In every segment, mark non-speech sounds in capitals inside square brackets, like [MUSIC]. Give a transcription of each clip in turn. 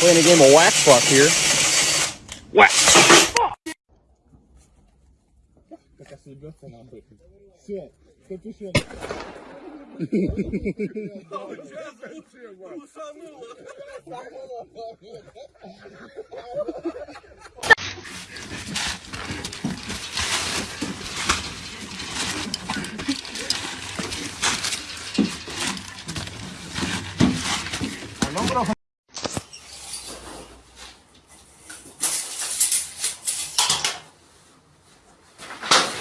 Playing a game of wax fuck here. Wax. fuck! [LAUGHS]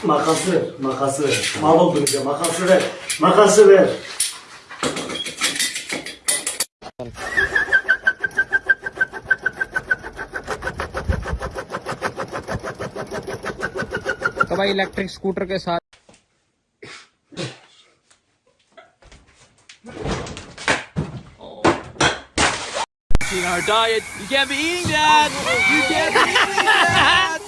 Makası ver, makası ver. Mal öldüreceğim, makası ver. Makası ver. तो भाई electric scooter के साथ In our diet, you can't be eating that. You can't be eating that.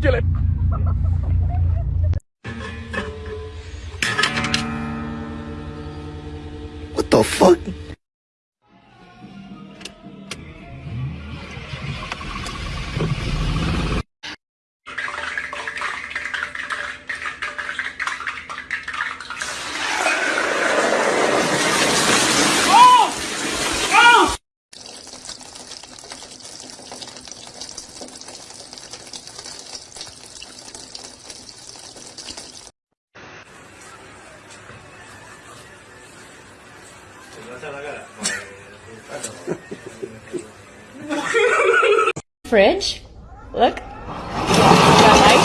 Perkele. What Fridge. Look. Got light.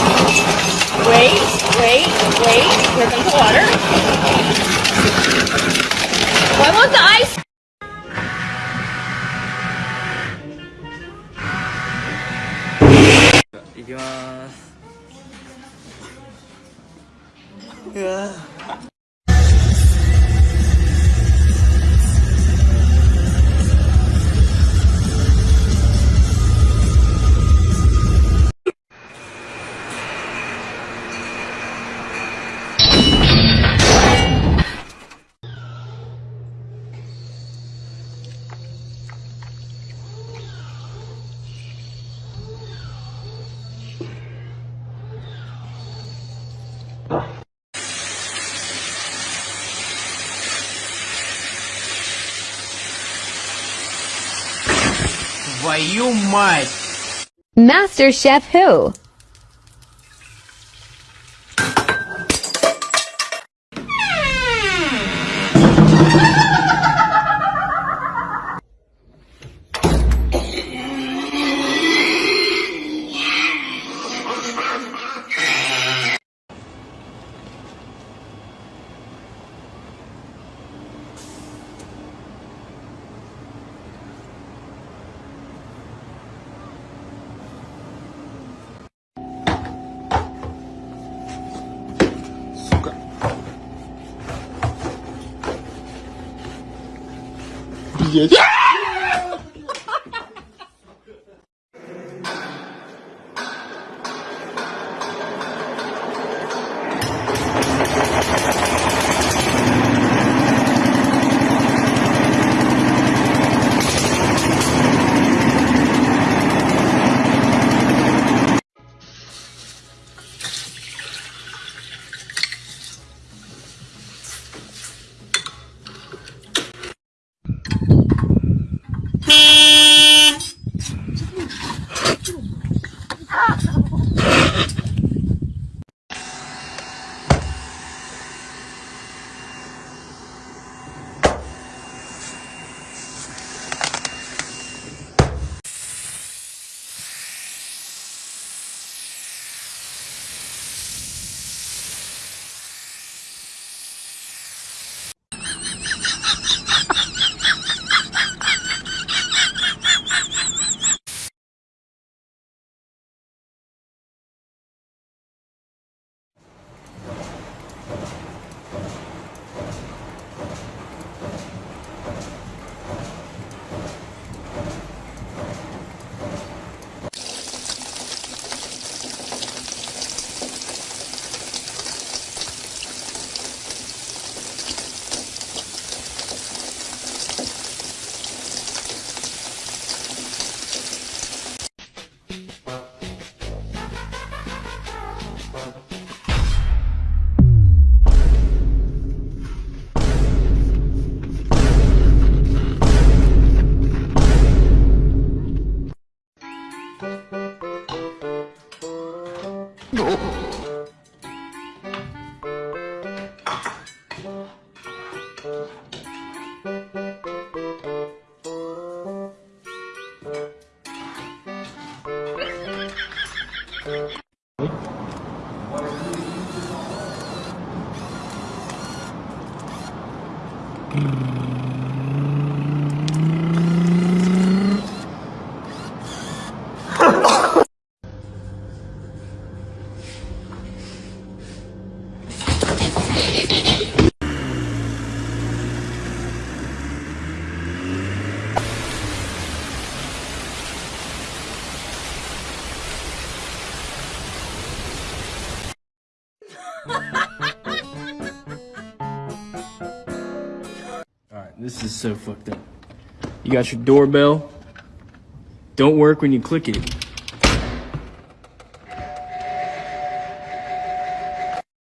Wait, wait, wait. Here comes the water. Why won't the ice? い Твою мать! Master Chef who? Yeah. Alright, this is so fucked up. You got your doorbell. Don't work when you click it.